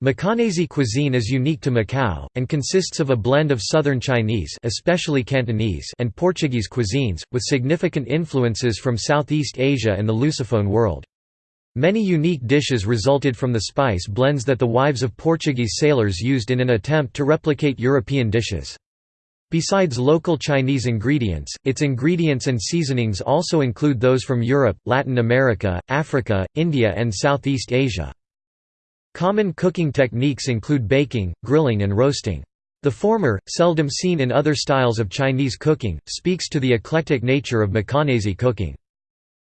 Macanese cuisine is unique to Macau, and consists of a blend of Southern Chinese especially Cantonese and Portuguese cuisines, with significant influences from Southeast Asia and the Lusophone world. Many unique dishes resulted from the spice blends that the wives of Portuguese sailors used in an attempt to replicate European dishes. Besides local Chinese ingredients, its ingredients and seasonings also include those from Europe, Latin America, Africa, India and Southeast Asia. Common cooking techniques include baking, grilling and roasting. The former, seldom seen in other styles of Chinese cooking, speaks to the eclectic nature of Macanese cooking.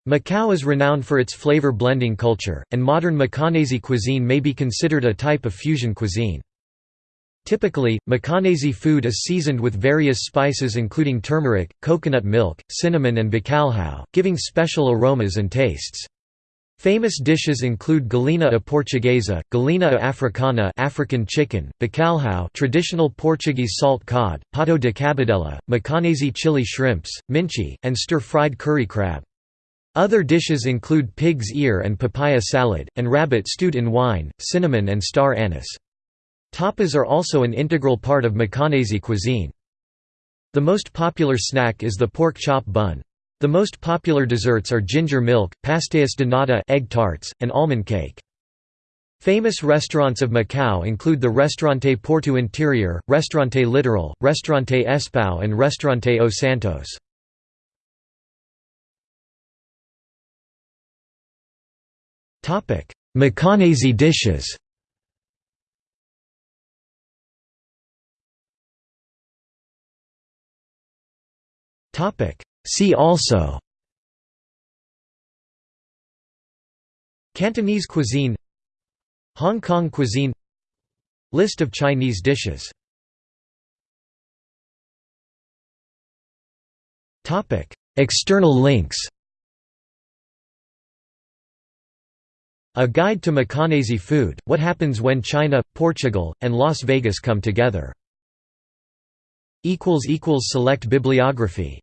Macau is renowned for its flavor blending culture, and modern Macanese cuisine may be considered a type of fusion cuisine. Typically, Macanese food is seasoned with various spices including turmeric, coconut milk, cinnamon and bacalhau, giving special aromas and tastes. Famous dishes include galinha a portuguesa, galinha a africana African chicken, bacalhau traditional Portuguese salt cod, pato de cabidela, macanese chili shrimps, minchi, and stir-fried curry crab. Other dishes include pig's ear and papaya salad, and rabbit stewed in wine, cinnamon and star anise. Tapas are also an integral part of Macanese cuisine. The most popular snack is the pork chop bun. The most popular desserts are ginger milk, pastéis de nata egg tarts, and almond cake. Famous restaurants of Macau include the Restaurante Porto Interior, Restaurante Litoral, Restaurante Espao and Restaurante Os Santos. Macanese dishes See also Cantonese cuisine Hong Kong cuisine List of Chinese dishes External links A Guide to Macanese Food, What Happens When China, Portugal, and Las Vegas Come Together. Select bibliography